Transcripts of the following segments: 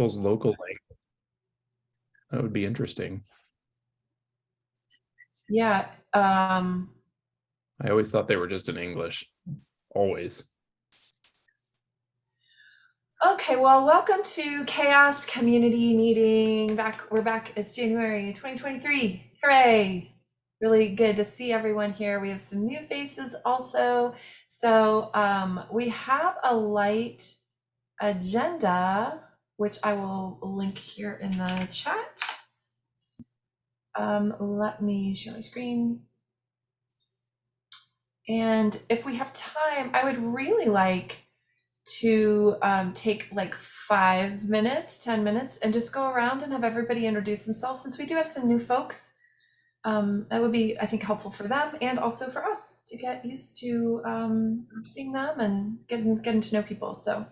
people's local language. That would be interesting. Yeah, um, I always thought they were just in English, always. okay, well, welcome to Chaos Community Meeting. Back, we're back. It's January 2023. Hooray! Really good to see everyone here. We have some new faces also. So um, we have a light agenda, which I will link here in the chat. Um, let me share my screen. And if we have time, I would really like to um, take like five minutes, 10 minutes, and just go around and have everybody introduce themselves since we do have some new folks. Um, that would be, I think, helpful for them and also for us to get used to um, seeing them and getting, getting to know people. So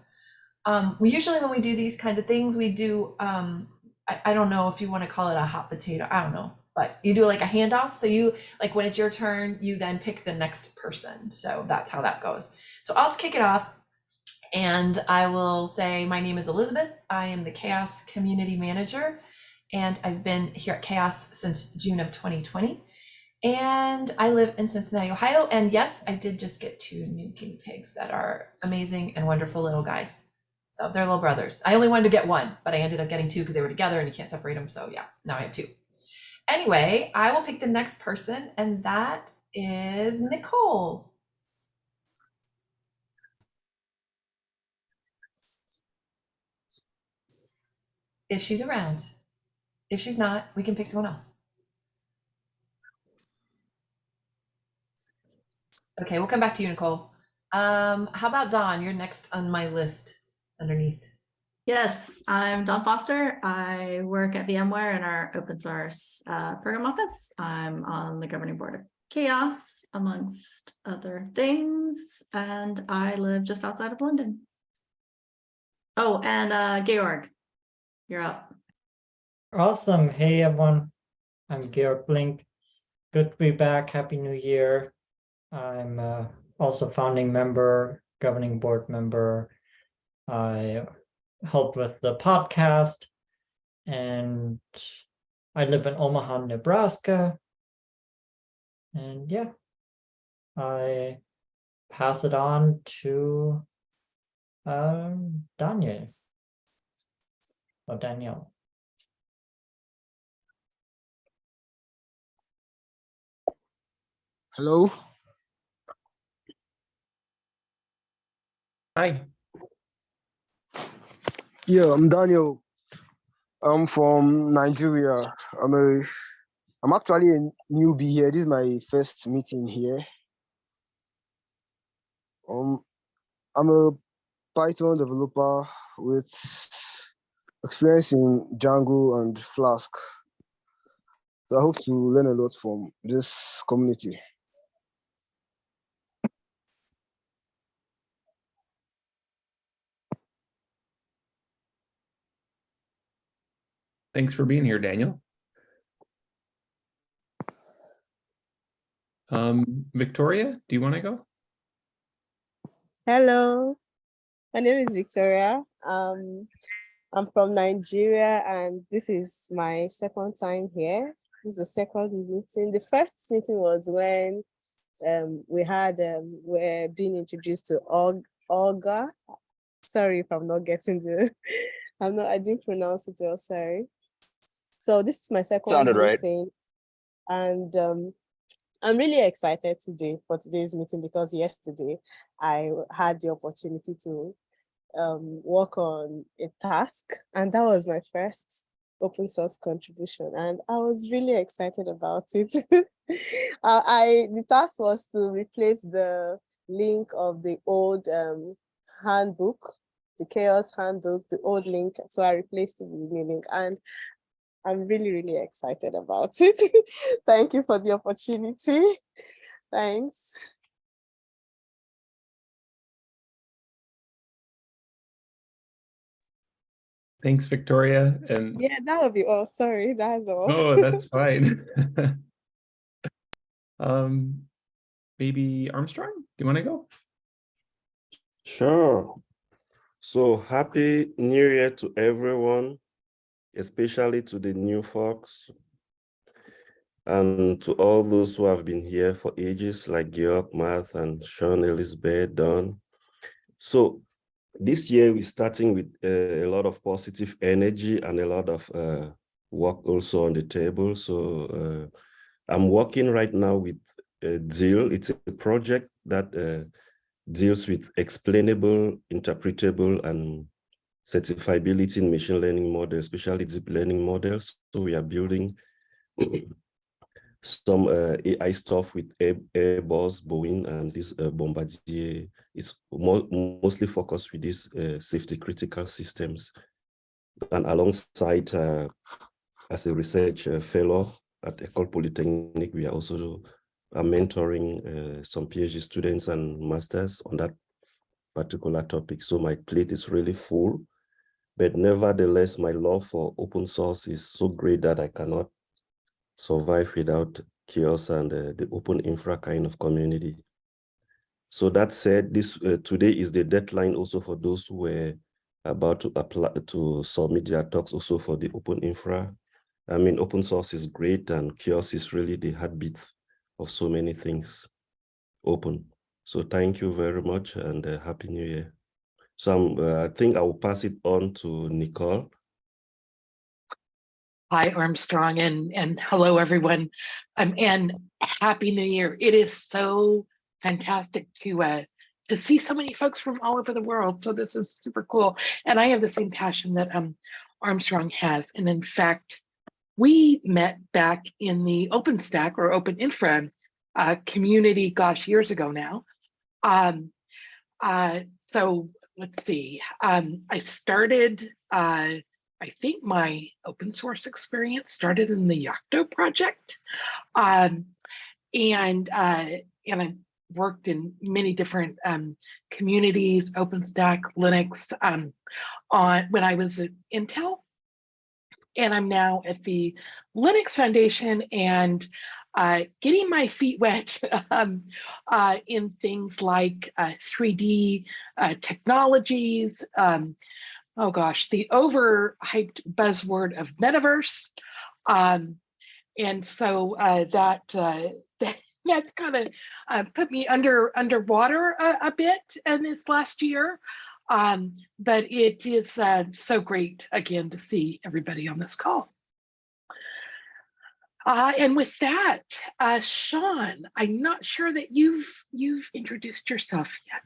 um, we usually, when we do these kinds of things, we do, um, I, I don't know if you want to call it a hot potato, I don't know, but you do like a handoff. So you, like when it's your turn, you then pick the next person. So that's how that goes. So I'll kick it off and I will say, my name is Elizabeth. I am the Chaos Community Manager, and I've been here at Chaos since June of 2020. And I live in Cincinnati, Ohio. And yes, I did just get two new guinea pigs that are amazing and wonderful little guys. So they're little brothers. I only wanted to get one, but I ended up getting two because they were together and you can't separate them. So yeah, now I have two. Anyway, I will pick the next person, and that is Nicole. if she's around. If she's not, we can pick someone else. Okay, we'll come back to you, Nicole. Um, how about Dawn? You're next on my list underneath. Yes, I'm Dawn Foster. I work at VMware in our open source uh, program office. I'm on the governing board of Chaos, amongst other things, and I live just outside of London. Oh, and uh, Georg, you're up. Awesome. Hey, everyone. I'm Georg Link. Good to be back. Happy New Year. I'm uh, also founding member, governing board member. I help with the podcast and I live in Omaha, Nebraska. And yeah, I pass it on to um, Daniel. Oh, Danielle. Hello. Hi. Yeah, I'm Daniel. I'm from Nigeria. I'm a I'm actually a newbie here. This is my first meeting here. Um I'm a Python developer with experience in Django and Flask. So I hope to learn a lot from this community. Thanks for being here, Daniel. Um, Victoria, do you want to go? Hello, my name is Victoria. Um, I'm from Nigeria and this is my second time here. This is the second meeting. The first meeting was when um, we had, um, we're being introduced to Olga. Sorry if I'm not getting the, I'm not, I didn't pronounce it well, sorry. So this is my second Sounded right. meeting. And um, I'm really excited today for today's meeting because yesterday I had the opportunity to um, work on a task and that was my first open source contribution and I was really excited about it. uh, I The task was to replace the link of the old um, handbook, the chaos handbook, the old link. So I replaced the new link and I'm really, really excited about it. Thank you for the opportunity. Thanks. Thanks, Victoria. And Yeah, that would be all. Sorry, that's all. oh, that's fine. um, maybe Armstrong, do you want to go? Sure. So happy new year to everyone, especially to the new folks. And to all those who have been here for ages, like Georg, Matt, and Sean, Elizabeth, Dawn. So this year we're starting with uh, a lot of positive energy and a lot of uh, work also on the table. So uh, I'm working right now with uh, DEEL. It's a project that uh, deals with explainable, interpretable, and certifiability in machine learning models, especially deep learning models. So we are building some uh, AI stuff with Airbus, Boeing, and this uh, Bombardier. It's mo mostly focused with these uh, safety critical systems. And alongside, uh, as a research uh, fellow at Ecole Polytechnique, we are also uh, mentoring some PhD students and masters on that particular topic. So my plate is really full, but nevertheless, my love for open source is so great that I cannot survive without chaos and uh, the open infra kind of community. So that said, this uh, today is the deadline also for those who were about to apply to submit their talks also for the open infra. I mean, open source is great and chaos is really the heartbeat of so many things open. So thank you very much and uh, happy new year. So I'm, uh, I think I will pass it on to Nicole. Hi, Armstrong, and, and hello, everyone. Um, and Happy New Year. It is so fantastic to uh, to see so many folks from all over the world. So this is super cool. And I have the same passion that um, Armstrong has. And in fact, we met back in the OpenStack or Open Infra uh, community, gosh, years ago now. Um, uh, so let's see, um, I started uh, I think my open source experience started in the Yocto project. Um, and, uh, and I worked in many different um, communities, OpenStack, Linux, um, on when I was at Intel. And I'm now at the Linux Foundation and uh, getting my feet wet um, uh, in things like uh, 3D uh, technologies, um, oh gosh, the overhyped buzzword of metaverse. Um, and so uh, that, uh, that that's kind of put me under underwater a, a bit in this last year. Um, but it is uh, so great again to see everybody on this call. Uh, and with that, uh, Sean, I'm not sure that you've you've introduced yourself yet.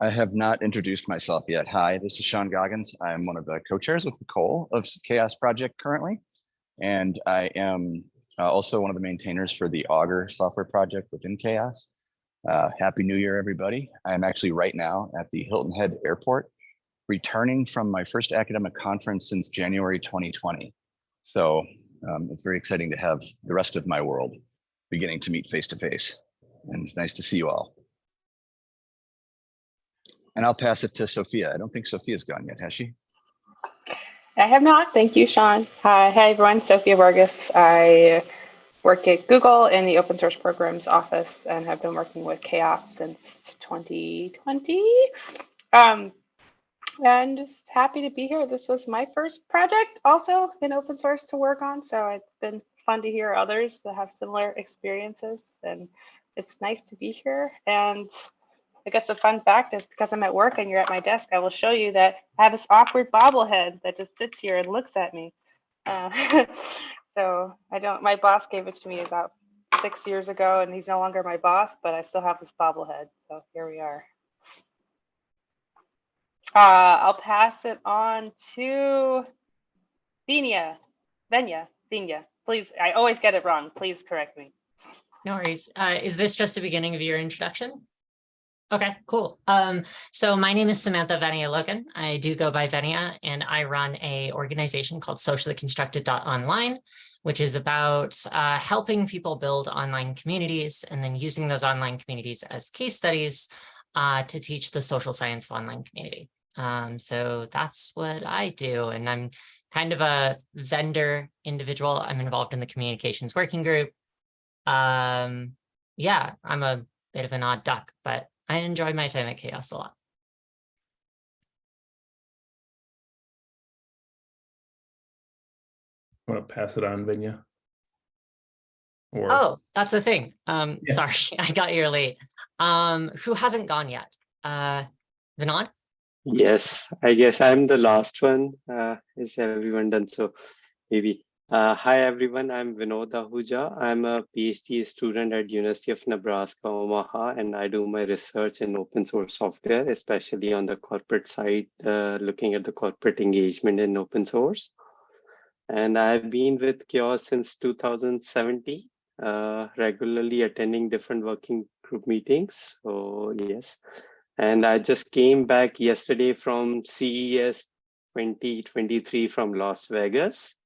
I have not introduced myself yet. Hi, this is Sean Goggins. I'm one of the co-chairs with Nicole of Chaos Project currently. And I am uh, also one of the maintainers for the Augur software project within Chaos. Uh, Happy New Year, everybody. I'm actually right now at the Hilton Head Airport, returning from my first academic conference since January 2020. So um, it's very exciting to have the rest of my world beginning to meet face to face. And nice to see you all. And I'll pass it to Sophia. I don't think Sophia's gone yet, has she? I have not. Thank you, Sean. Hi, hi everyone. Sophia Vargas. I work at Google in the open source programs office and have been working with Chaos since 2020. Um, and just happy to be here. This was my first project also in open source to work on. So it's been fun to hear others that have similar experiences and it's nice to be here. And I guess a fun fact is because I'm at work and you're at my desk, I will show you that I have this awkward bobblehead that just sits here and looks at me. Uh, so I don't, my boss gave it to me about six years ago and he's no longer my boss, but I still have this bobblehead. So here we are. Uh, I'll pass it on to Venia, Venya, Venya. Please, I always get it wrong. Please correct me. No worries. Uh, is this just the beginning of your introduction? Okay, cool. Um, so my name is Samantha Venia Logan. I do go by Venia and I run a organization called socially constructed online, which is about uh, helping people build online communities and then using those online communities as case studies uh, to teach the social science of online community. Um, so that's what I do. And I'm kind of a vendor individual. I'm involved in the communications working group. Um, yeah, I'm a bit of an odd duck, but I enjoy my time at Chaos a lot. I want to pass it on, Vinya? Or... Oh, that's the thing. Um, yeah. Sorry, I got here late. Um, who hasn't gone yet? Uh, Vinod? Yes, I guess I'm the last one. Uh, is everyone done so? Maybe uh, hi everyone, I'm Vinod Ahuja. I'm a PhD student at University of Nebraska, Omaha, and I do my research in open source software, especially on the corporate side, uh, looking at the corporate engagement in open source. And I've been with Chaos since 2017, uh, regularly attending different working group meetings. So yes, and I just came back yesterday from CES 2023 from Las Vegas.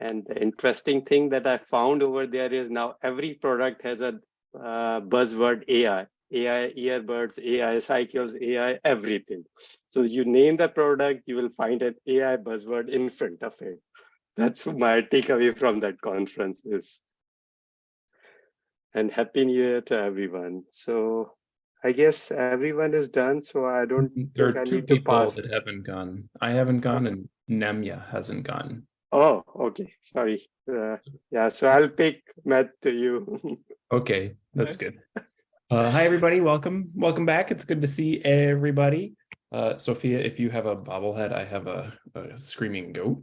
And the interesting thing that I found over there is now every product has a uh, buzzword AI, AI earbuds, AI cycles, AI everything. So you name the product, you will find an AI buzzword in front of it. That's my takeaway from that conference is. And happy new year to everyone. So I guess everyone is done, so I don't there think I are two people that haven't gone. I haven't gone and Nemya hasn't gone. Oh, okay, sorry. Uh, yeah, so I'll pick Matt to you. Okay, that's good. Uh, hi, everybody. Welcome. Welcome back. It's good to see everybody. Uh, Sophia, if you have a bobblehead, I have a, a screaming goat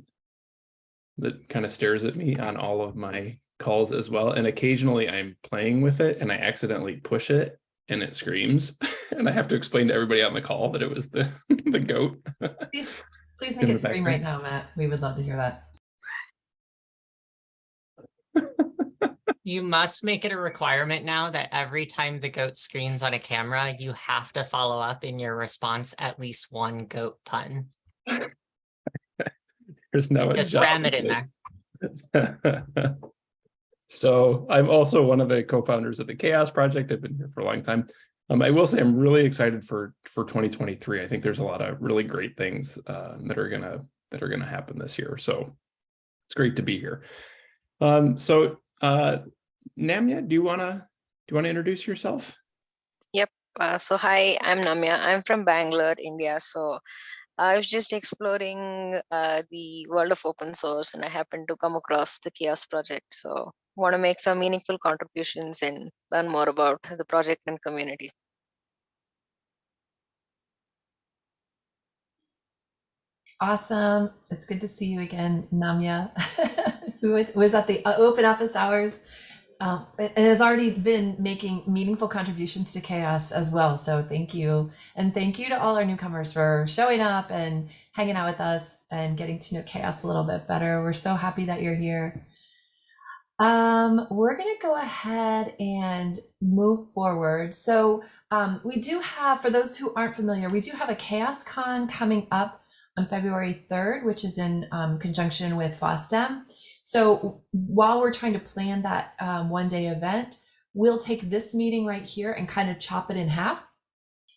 that kind of stares at me on all of my calls as well. And occasionally I'm playing with it and I accidentally push it and it screams. and I have to explain to everybody on the call that it was the, the goat. Please, please make it scream right now, Matt. We would love to hear that. You must make it a requirement now that every time the goat screams on a camera, you have to follow up in your response at least one goat pun. There's no. Just ram it in there. So I'm also one of the co-founders of the Chaos Project. I've been here for a long time. Um, I will say I'm really excited for for 2023. I think there's a lot of really great things uh, that are gonna that are gonna happen this year. So it's great to be here. Um, so uh, Namya, do you wanna do you wanna introduce yourself? Uh, so hi, I'm Namya. I'm from Bangalore, India. So I was just exploring uh, the world of open source, and I happened to come across the Chaos project. So want to make some meaningful contributions and learn more about the project and community. Awesome. It's good to see you again, Namya, who was- at the uh, open office hours um, and has already been making meaningful contributions to chaos as well. So thank you. And thank you to all our newcomers for showing up and hanging out with us and getting to know chaos a little bit better. We're so happy that you're here. Um, we're going to go ahead and move forward. So um, we do have, for those who aren't familiar, we do have a Chaos Con coming up on February 3rd, which is in um, conjunction with FOSDEM. So while we're trying to plan that um, one day event, we'll take this meeting right here and kind of chop it in half.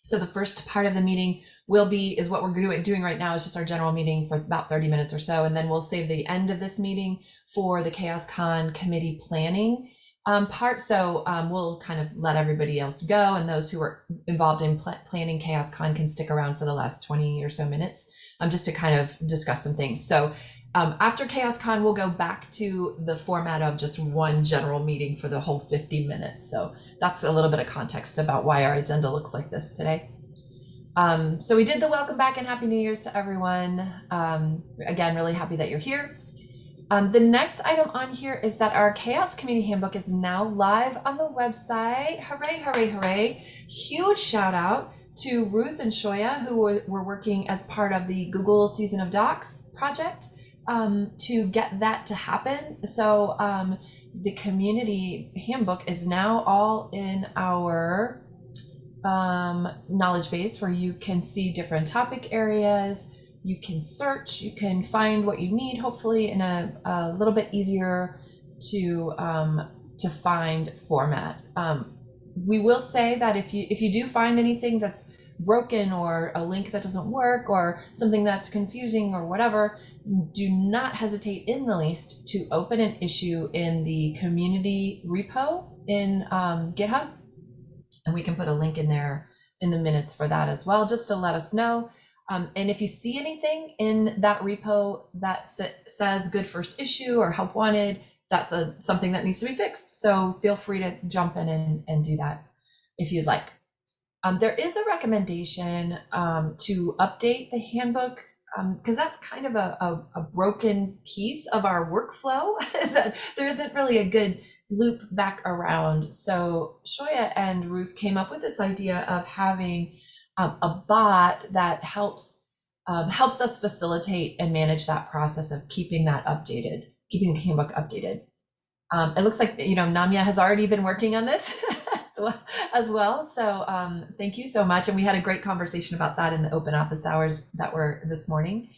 So the first part of the meeting will be, is what we're doing, doing right now is just our general meeting for about 30 minutes or so. And then we'll save the end of this meeting for the Chaos Con committee planning um, part. So um, we'll kind of let everybody else go and those who are involved in pl- planning Chaos Con can stick around for the last 20 or so minutes um, just to kind of discuss some things. So um, after Chaos Con, we'll go back to the format of just one general meeting for the whole 50 minutes. So that's a little bit of context about why our agenda looks like this today. Um, so we did the welcome back and happy new year's to everyone. Um, again, really happy that you're here. Um, the next item on here is that our Chaos Community Handbook is now live on the website. Hooray, hooray, hooray. Huge shout out to Ruth and Shoya, who were, were working as part of the Google Season of Docs project um, to get that to happen. So um, the community handbook is now all in our um, knowledge base where you can see different topic areas, you can search, you can find what you need, hopefully in a, a little bit easier to um, to find format. Um, we will say that if you if you do find anything that's broken or a link that doesn't work or something that's confusing or whatever, do not hesitate in the least to open an issue in the community repo in um, GitHub. And we can put a link in there in the minutes for that as well, just to let us know. Um, and if you see anything in that repo that sa- says good first issue or help wanted, that's a something that needs to be fixed. So feel free to jump in and, and do that if you'd like. Um, there is a recommendation um, to update the handbook because that's kind of a, a, a broken piece of our workflow is that there isn't really a good loop back around. So Shoya and Ruth came up with this idea of having um, a bot that helps um, helps us facilitate and manage that process of keeping that updated, keeping the handbook updated. Um, it looks like you know Namya has already been working on this as well. As well. So um, thank you so much, and we had a great conversation about that in the open office hours that were this morning.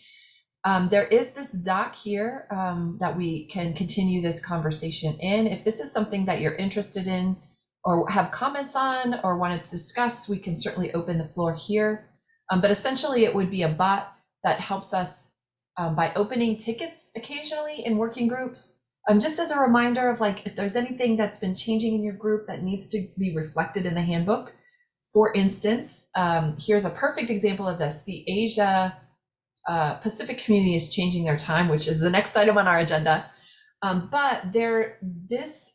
Um, there is this doc here um, that we can continue this conversation in. If this is something that you're interested in or have comments on or want to discuss, we can certainly open the floor here. Um, but essentially, it would be a bot that helps us um, by opening tickets occasionally in working groups. Um, just as a reminder of like, if there's anything that's been changing in your group that needs to be reflected in the handbook. For instance, um, here's a perfect example of this. The Asia uh, Pacific community is changing their time, which is the next item on our agenda. Um, but there, this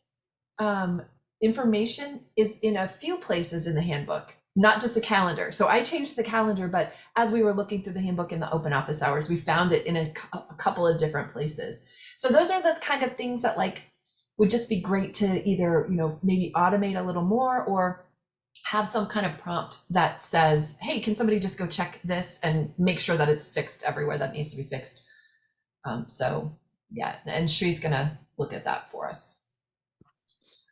um, information is in a few places in the handbook, not just the calendar. So I changed the calendar, but as we were looking through the handbook in the open office hours, we found it in a, a couple of different places. So those are the kind of things that like would just be great to either, you know, maybe automate a little more or have some kind of prompt that says, hey, can somebody just go check this and make sure that it's fixed everywhere that needs to be fixed? Um, so yeah, and Shree's gonna look at that for us.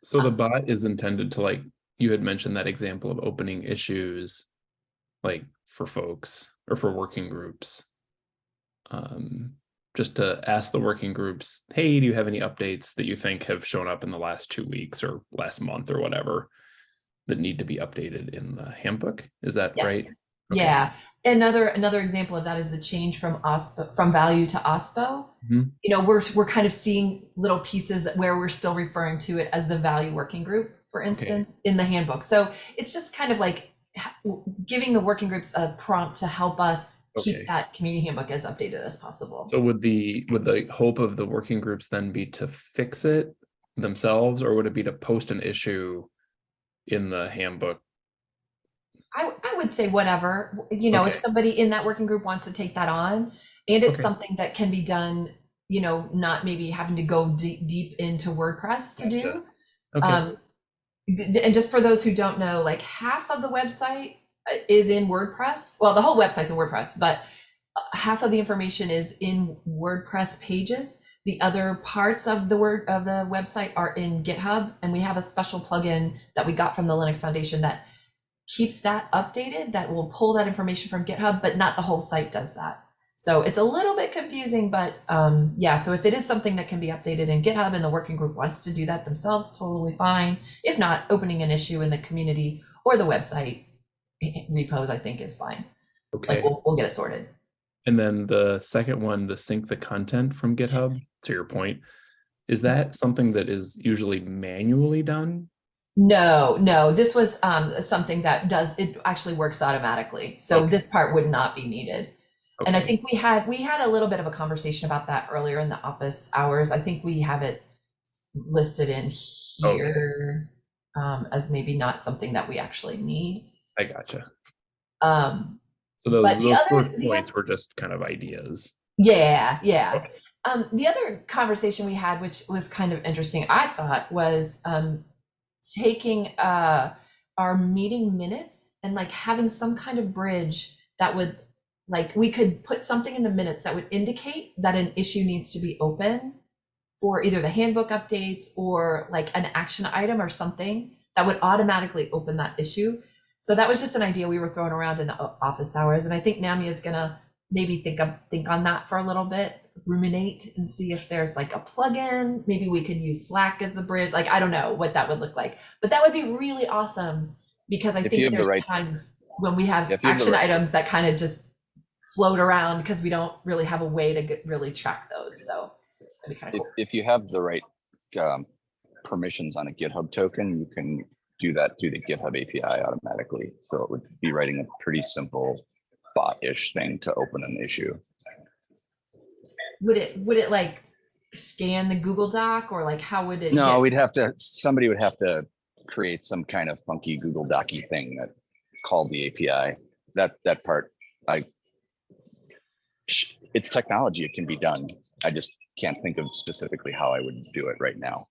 So the bot is intended to like, you had mentioned that example of opening issues, like for folks or for working groups. Um, just to ask the working groups, hey, do you have any updates that you think have shown up in the last two weeks or last month or whatever that need to be updated in the handbook? Is that right? Okay. Yeah. Another another example of that is the change from OSPO from value to OSPO. Mhm. You know, we're we're kind of seeing little pieces where we're still referring to it as the value working group, for instance, in the handbook. So it's just kind of like giving the working groups a prompt to help us Okay. keep that community handbook as updated as possible. So would the, would the hope of the working groups then be to fix it themselves, or would it be to post an issue in the handbook? I, I would say whatever, you know, if somebody in that working group wants to take that on and it's Okay. something that can be done, you know, not maybe having to go deep, deep into WordPress to do. Okay, Um, and just for those who don't know, like half of the website uh, is in WordPress. Well, the whole website's in WordPress, but uh, half of the information is in WordPress pages. The other parts of the word of the website are in GitHub, and we have a special plugin that we got from the Linux Foundation that keeps that updated. That will pull that information from GitHub, but not the whole site does that. So it's a little bit confusing, but um, yeah. So if it is something that can be updated in GitHub and the working group wants to do that themselves, totally fine. If not, opening an issue in the community or the website eh, repos, I think is fine. okay. Like we'll, we'll get it sorted. And then the second one, the sync the content from GitHub, to your point, is that something that is usually manually done? No, no, this was um, something that does, it actually works automatically. So Okay. this part would not be needed. And I think we had, we had a little bit of a conversation about that earlier in the office hours. I think we have it listed in Okay. here um, as maybe not something that we actually need. I gotcha. Um, So those, But the those other- the points were just kind of ideas. Yeah, yeah. Okay. Um, the other conversation we had, which was kind of interesting, I thought, was um, taking uh, our meeting minutes and like having some kind of bridge that would, like, we could put something in the minutes that would indicate that an issue needs to be open for either the handbook updates or like an action item or something that would automatically open that issue. So that was just an idea we were throwing around in the office hours, and I think Nami is gonna maybe think of think on that for a little bit, ruminate and see if there's like a plugin. Maybe we could use Slack as the bridge. Like I don't know what that would look like, but that would be really awesome because I If think have the there's right- times when we have you have action right- items that kind of just float around because we don't really have a way to get, really track those. So that'd be kind of If, cool. if you have the right um, permissions on a GitHub token, you can do that through the GitHub API automatically. So it would be writing a pretty simple bot-ish thing to open an issue. Would it, would it like scan the Google Doc or like how would it? No, get- we'd have to, somebody would have to create some kind of funky Google Docy thing that called the API. That, that part, I, it's technology, it can be done. I just can't think of specifically how I would do it right now.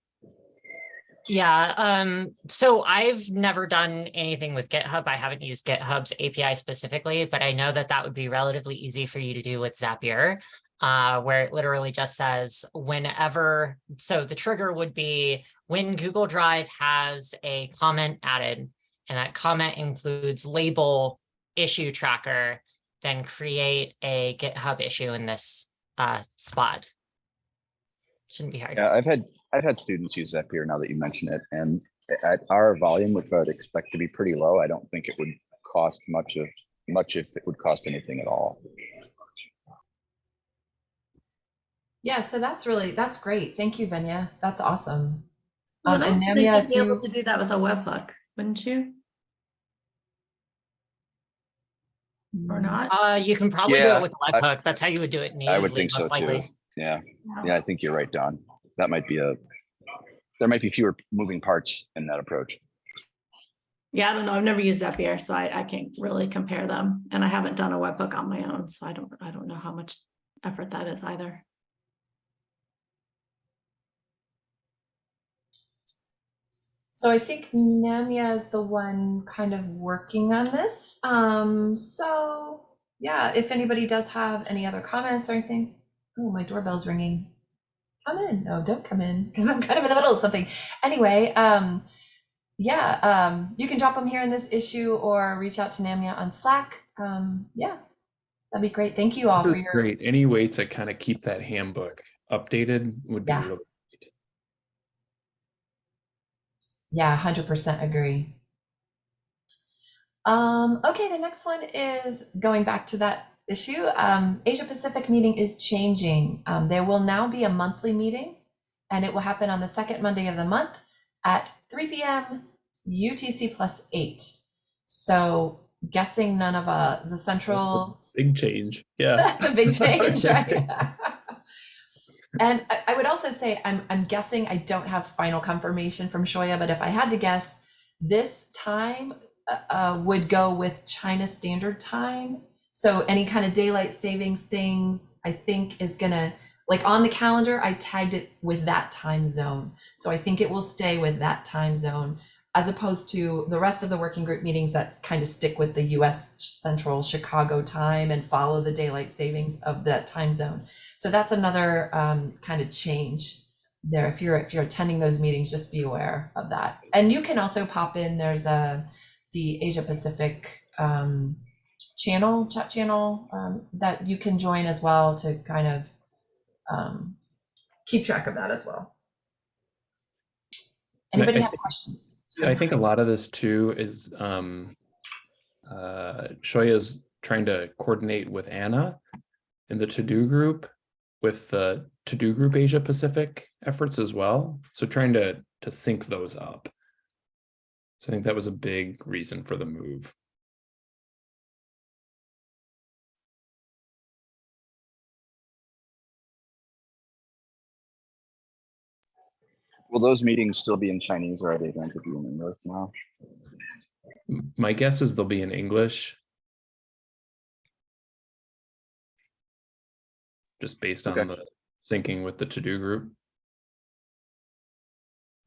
Yeah, um, so I've never done anything with GitHub. I haven't used GitHub's API specifically, but I know that that would be relatively easy for you to do with Zapier. Uh, where it literally just says whenever, so the trigger would be when Google Drive has a comment added, and that comment includes label issue tracker, then create a GitHub issue in this uh, spot. Shouldn't be hard. Yeah, I've had, I've had students use Zapier now that you mention it, and at our volume, which I would expect to be pretty low, I don't think it would cost much of, much if it would cost anything at all. Yeah, so that's really, that's great. Thank you, Venya. That's awesome. I Um, would and also Namia, you'd if be able to do that with a webhook, wouldn't you? Or not? Uh, you can probably do it with I- webhook. That's how you would do it I would think so most too. Yeah, Yeah. yeah, I think you're right, Dawn. That might be a, there might be fewer moving parts in that approach. Yeah, I don't know. I've never used Zapier, so I, I can't really compare them. And I haven't done a webhook on my own, so I don't, I don't know how much effort that is either. So I think Namia is the one kind of working on this. Um, so yeah, if anybody does have any other comments or anything, oh, my doorbell's ringing. Come in. No, don't come in because I'm kind of in the middle of something. Anyway, um, yeah, um, you can drop them here in this issue or reach out to Namia on Slack. Um, yeah, that'd be great. Thank you all This for is your great. Any way to kind of keep that handbook updated would be Yeah. really Yeah, hundred percent agree. Um, okay, the next one is going back to that issue. Um, Asia Pacific meeting is changing. Um, there will now be a monthly meeting, and it will happen on the second Monday of the month at three p.m. UTC plus eight. So, guessing none of uh the central big change. Yeah. that's a big change, right? and I, I would also say I'm I'm guessing I don't have final confirmation from Shoya, but if I had to guess, this time uh, uh, would go with China Standard Time. So any kind of daylight savings things, I think is gonna like on the calendar. I tagged it with that time zone, so I think it will stay with that time zone as opposed to the rest of the working group meetings that kind of stick with the US Central Chicago time and follow the daylight savings of that time zone. So that's another um, kind of change there. If you're if you're attending those meetings, just be aware of that. And you can also pop in. There's a the Asia Pacific um, channel, chat channel um, that you can join as well to kind of um, keep track of that as well. Anybody I have think- questions? I think a lot of this too is um uh Shoya's trying to coordinate with Anna in the TODO Group with the TODO Group Asia Pacific efforts as well. So trying to to sync those up. So I think that was a big reason for the move. Will those meetings still be in Chinese or are they going to be in English now? My guess is they'll be in English. Just based on Okay. the syncing with the TODO Group.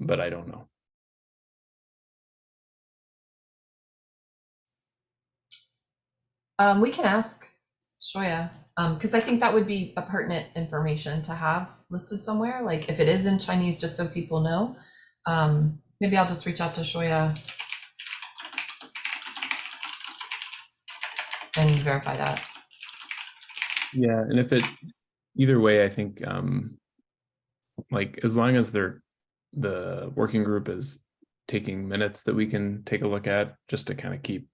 But I don't know. Um, we can ask Shoya, um, because I think that would be a pertinent information to have listed somewhere, like if it is in Chinese, just so people know. Um, maybe I'll just reach out to Shoya and verify that. Yeah, and if it, either way, I think, um, like, as long as they're, the working group is taking minutes that we can take a look at, just to kind of keep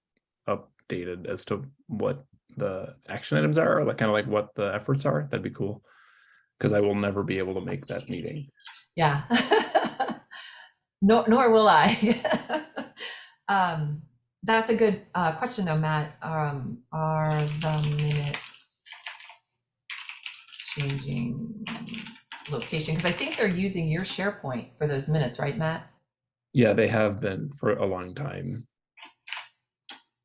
updated as to what the action items are, or like, kind of like what the efforts are, that'd be cool. Because I will never be able to make that meeting. Yeah. Nor, nor will I. Um, That's a good uh, question though, Matt. Um, are the minutes changing location? Because I think they're using your SharePoint for those minutes, right, Matt? Yeah, they have been for a long time.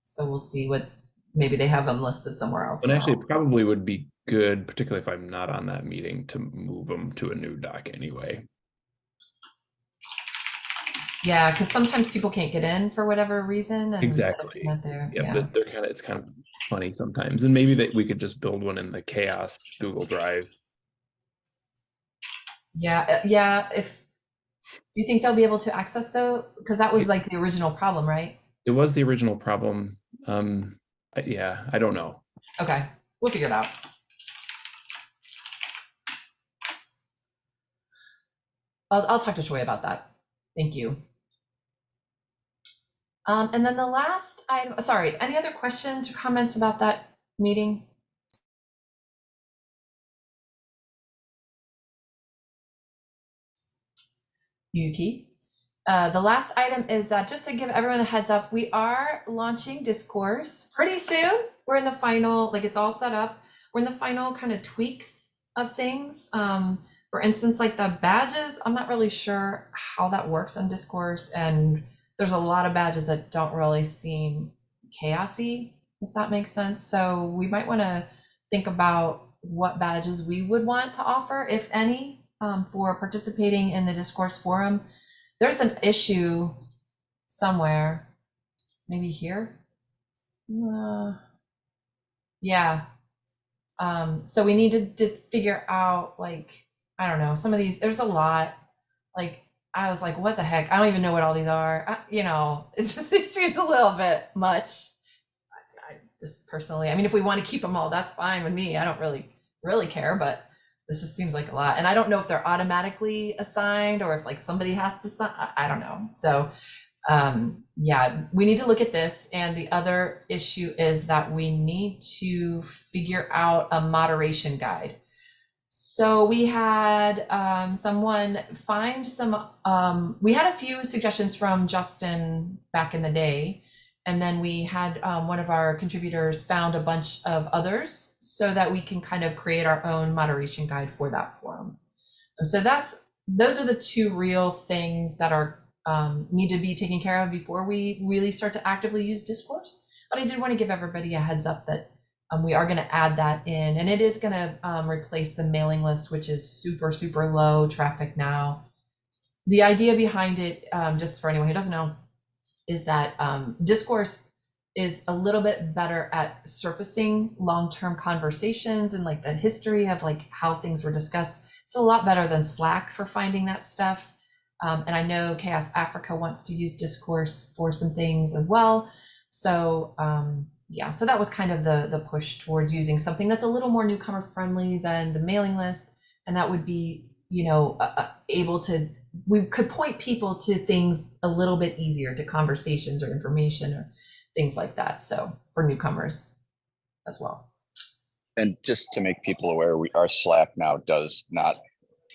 So we'll see what, maybe they have them listed somewhere else. And actually, now. it probably would be good, particularly if I'm not on that meeting, to move them to a new doc anyway. Yeah, because sometimes people can't get in for whatever reason. and Exactly. There. Yeah, Yeah. but they're kind of, it's kind of funny sometimes. And maybe that we could just build one in the chaos Google Drive. Yeah, uh, yeah. If do you think they'll be able to access though? Because that was like the original problem, right? It was the original problem. Um, yeah, I don't know. Okay, we'll figure it out. I'll, I'll talk to Troy about that. Thank you. Um, and then the last item, sorry, any other questions or comments about that meeting? Yuki. Uh, the last item is that just to give everyone a heads up, we are launching Discourse pretty soon. We're in the final, like it's all set up. We're in the final kind of tweaks of things. Um, for instance, like the badges, I'm not really sure how that works on Discourse. And there's a lot of badges that don't really seem chaosy, if that makes sense. So we might want to think about what badges we would want to offer, if any, um, for participating in the Discourse Forum there's an issue somewhere, maybe here. Uh, yeah. Um, so we need to, to figure out like, I don't know, some of these, there's a lot. Like, I was like, what the heck? I don't even know what all these are. I, you know, it's just, it seems a little bit much. I, I just personally, I mean, if we want to keep them all, that's fine with me. I don't really, really care, but this just seems like a lot. And I don't know if they're automatically assigned or if like somebody has to sign, I, don't know. So um, yeah, we need to look at this. And the other issue is that we need to figure out a moderation guide. So we had um, someone find some, um, we had a few suggestions from Justin back in the day. And then we had um, one of our contributors found a bunch of others so that we can kind of create our own moderation guide for that forum. So that's those are the two real things that are um, need to be taken care of before we really start to actively use discourse. But I did want to give everybody a heads up that um, we are going to add that in, and it is going to um, replace the mailing list, which is super super low traffic now. The idea behind it, um, just for anyone who doesn't know, is that um, discourse is a little bit better at surfacing long-term conversations and like the history of like how things were discussed. It's a lot better than Slack for finding that stuff. Um, and I know Chaos Africa wants to use discourse for some things as well. So um, yeah, so that was kind of the the push towards using something that's a little more newcomer friendly than the mailing list, and that would be you know uh, able to we could point people to things a little bit easier to conversations or information or things like that. So for newcomers as well. And just to make people aware, we, our Slack now does not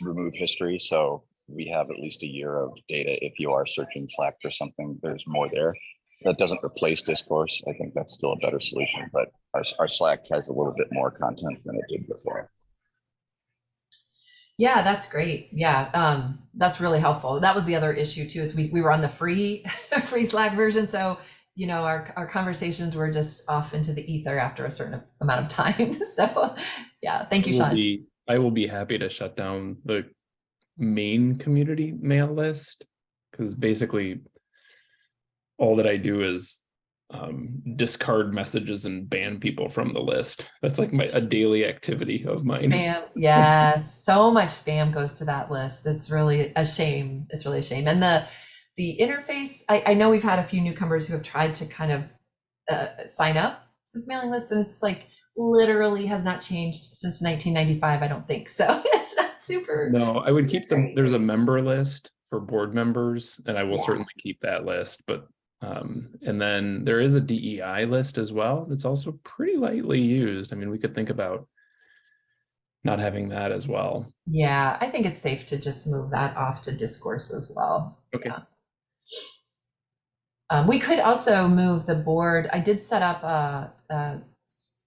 remove history. So we have at least a year of data. If you are searching Slack for something, there's more there. That doesn't replace discourse. I think that's still a better solution, but our, our Slack has a little bit more content than it did before. Yeah, that's great. Yeah, um, that's really helpful. That was the other issue too, is we, we were on the free free Slack version. So, you know, our, our conversations were just off into the ether after a certain amount of time. So yeah, thank you, Sean. be- I will be happy to shut down the main community mail list because basically all that I do is um, discard messages and ban people from the list. That's like my a daily activity of mine. Spam, yeah, so much spam goes to that list. It's really a shame. It's really a shame. And the the interface, I, I know we've had a few newcomers who have tried to kind of uh, sign up to the mailing list, and it's like literally has not changed since 1995. I don't think so. it's not super. No, I would keep them. There's a member list for board members, and I will Yeah. certainly keep that list. But um, and then there is a DEI list as well. That's also pretty lightly used. I mean, we could think about not having that as well. Yeah, I think it's safe to just move that off to discourse as well. Okay. Yeah. Um, we could also move the board. I did set up a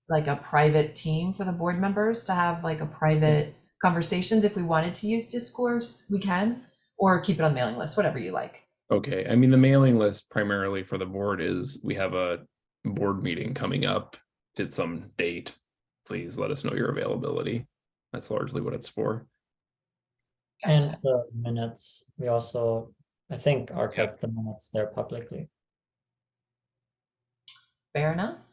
like a private team for the board members to have like a private conversations. If we wanted to use discourse, we can, or keep it on mailing list, whatever you like. Okay, I mean, the mailing list primarily for the board is, we have a board meeting coming up at some date. Please let us know your availability. That's largely what it's for. And the minutes, we also, I think, archive the minutes there publicly. Fair enough.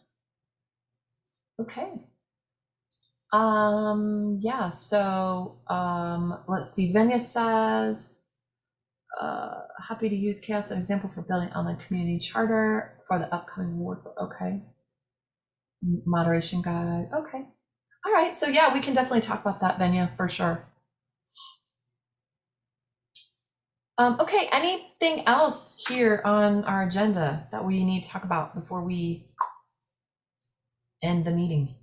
Okay. Um, yeah, so, um, let's see, Venya says, uh, happy to use CHAOSS as an example for building online community charter for the upcoming award, okay. Moderation guide, okay. All right, so yeah, we can definitely talk about that, Venya, for sure. Um, okay, anything else here on our agenda that we need to talk about before we end the meeting?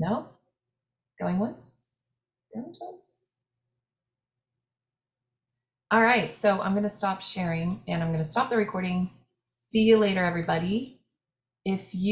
No? Going once? Going twice? All right, so I'm gonna stop sharing and I'm gonna stop the recording. See you later, everybody. If you